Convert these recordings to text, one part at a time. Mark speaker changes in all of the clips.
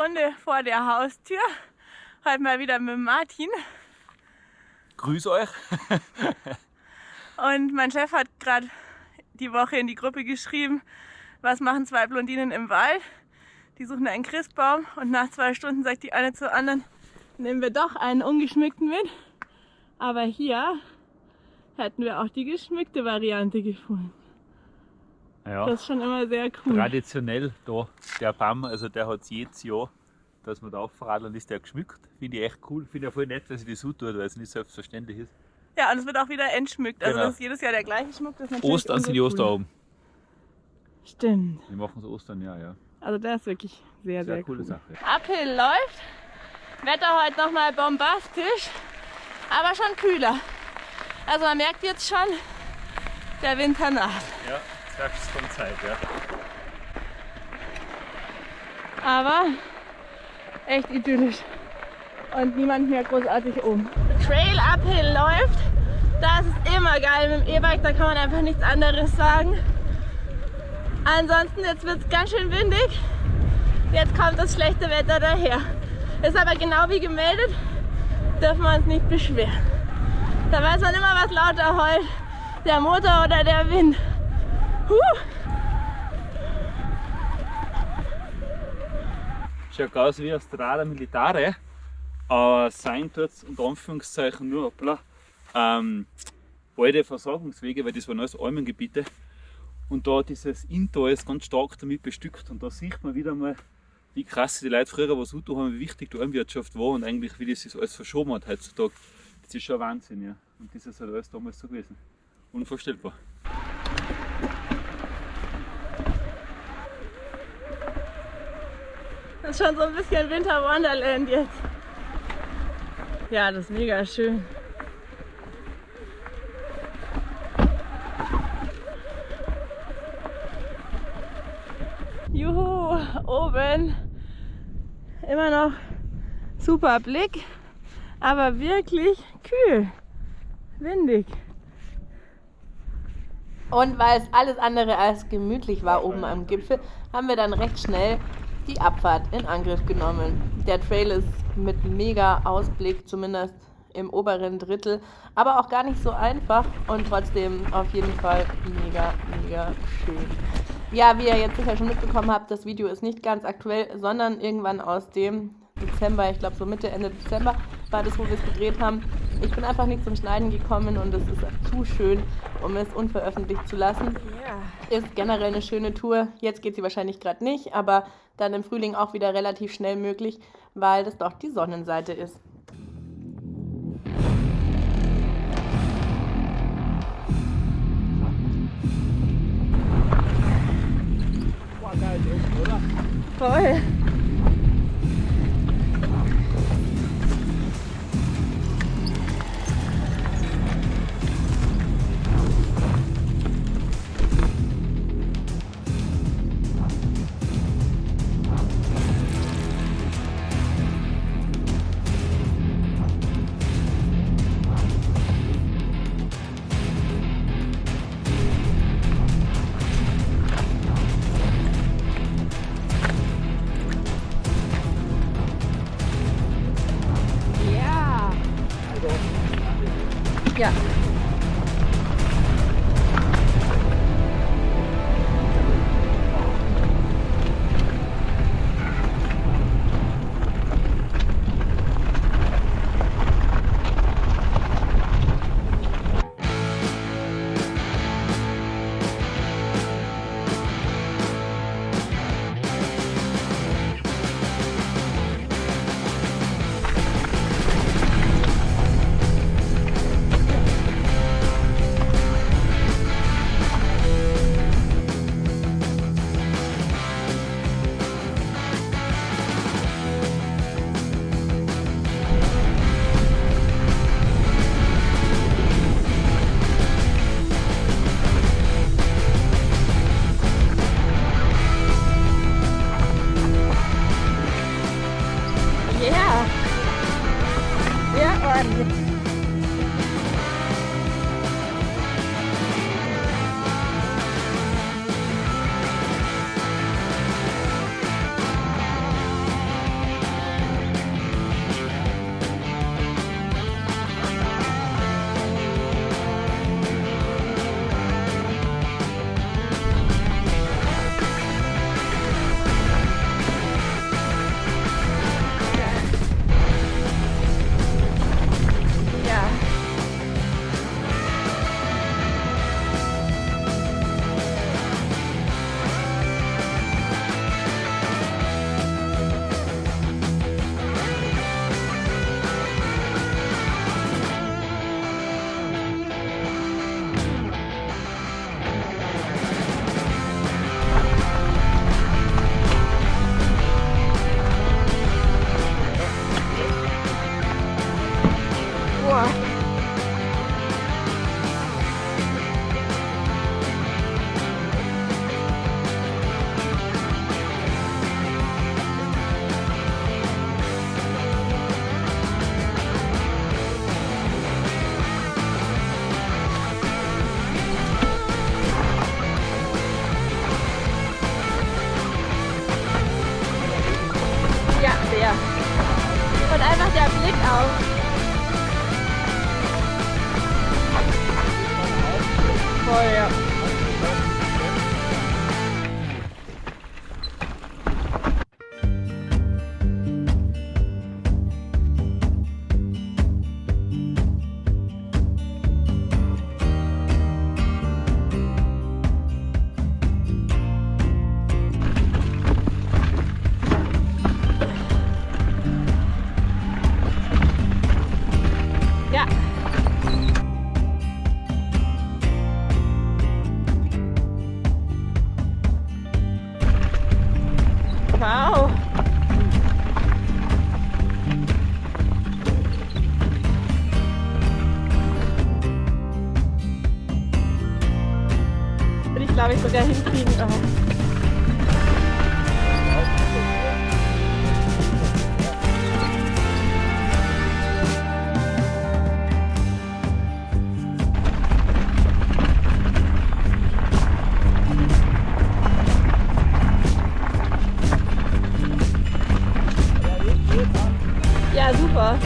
Speaker 1: Runde vor der Haustür. Heute mal wieder mit Martin.
Speaker 2: Grüß euch.
Speaker 1: Und mein Chef hat gerade die Woche in die Gruppe geschrieben, was machen zwei Blondinen im Wald? Die suchen einen Christbaum und nach zwei Stunden sagt die eine zur anderen, nehmen wir doch einen ungeschmückten mit. Aber hier hätten wir auch die geschmückte Variante gefunden.
Speaker 2: Ja,
Speaker 1: Das ist schon immer sehr cool.
Speaker 2: traditionell da, der Baum, also der hat jedes Jahr, dass man da aufradelt, ist der geschmückt. Finde ich echt cool. Finde ich voll nett, dass ich das so tut, weil es nicht selbstverständlich ist.
Speaker 1: Ja, und es wird auch wieder entschmückt. Also
Speaker 2: Genau.
Speaker 1: das ist jedes Jahr der gleiche Schmuck. Das ist
Speaker 2: Ostern sind die. Osteraugen.
Speaker 1: Stimmt.
Speaker 2: Die machen es Ostern, ja, ja.
Speaker 1: Also der ist wirklich sehr, sehr,
Speaker 2: Sehr coole
Speaker 1: cool.
Speaker 2: Sache.
Speaker 1: Uphill läuft. Wetter heute nochmal bombastisch, aber schon kühler. Also man merkt jetzt schon, der Winter naht.
Speaker 2: Ja, sagst von Zeit, ja.
Speaker 1: Aber echt idyllisch. Und niemand mehr großartig um. Trail Uphill läuft. Das ist immer geil mit dem E-Bike, da kann man einfach nichts anderes sagen. Ansonsten, jetzt wird es ganz schön windig. Jetzt kommt das schlechte Wetter daher. Ist aber genau wie gemeldet, dürfen wir uns nicht beschweren. Da weiß man immer, was lauter heult. Der Motor oder der Wind. Huh.
Speaker 2: Schaut aus wie eine Strada Militare, aber sein tut unter Anführungszeichen nur hoppla, ähm, alte Versorgungswege, weil das waren alles Almengebiete. Und da dieses Intal ist ganz stark damit bestückt. Und da sieht man wieder mal, wie krass die Leute früher was tun haben, wie wichtig die Almwirtschaft war und eigentlich wie das alles verschoben hat heutzutage. Das ist schon Wahnsinn, ja. Und das ist halt alles damals so gewesen. Unvorstellbar.
Speaker 1: Ist schon so ein bisschen Winter Wonderland jetzt. Ja, das ist mega schön. Juhu, oben immer noch super Blick, aber wirklich kühl, windig.
Speaker 3: Und weil es alles andere als gemütlich war oben am Gipfel, haben wir dann recht schnell die Abfahrt in Angriff genommen. Der Trail ist mit mega Ausblick, zumindest im oberen Drittel, aber auch gar nicht so einfach und trotzdem auf jeden Fall mega, mega schön. Ja, wie ihr jetzt sicher schon mitbekommen habt, das Video ist nicht ganz aktuell, sondern irgendwann aus dem Dezember, ich glaube so Mitte, Ende Dezember das, wo wir es gedreht haben. Ich bin einfach nicht zum Schneiden gekommen und es ist zu schön, um es unveröffentlicht zu lassen. Ist generell eine schöne Tour. Jetzt geht sie wahrscheinlich gerade nicht, aber dann im Frühling auch wieder relativ schnell möglich, weil das doch die Sonnenseite ist.
Speaker 1: Voll. vor. Ja, der. Und einfach der Blick auf Voll, ja. Glaube ich sogar hinkriegen. Oh. Ja, super.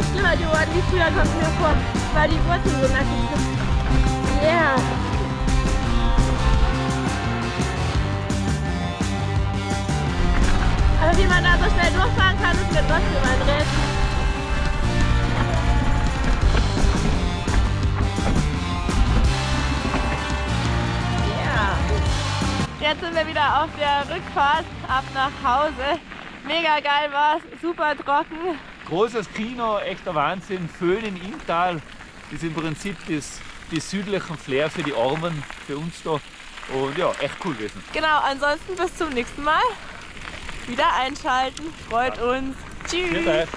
Speaker 1: Fast schlimmer geworden wie früher, kommt mir vor, weil die Wurzeln so nackig sind. Yeah. Aber wie man da so schnell durchfahren kann, ist mir trotzdem ein Rätsel. Jetzt sind wir wieder auf der Rückfahrt ab nach Hause. Mega geil war's, super trocken.
Speaker 2: Großes Kino, echter Wahnsinn. Föhn in Inntal ist im Prinzip das, die südlichen Flair für die Armen, für uns da. Und ja, echt cool gewesen.
Speaker 1: Genau, ansonsten bis zum nächsten Mal. Wieder einschalten, freut uns. Tschüss.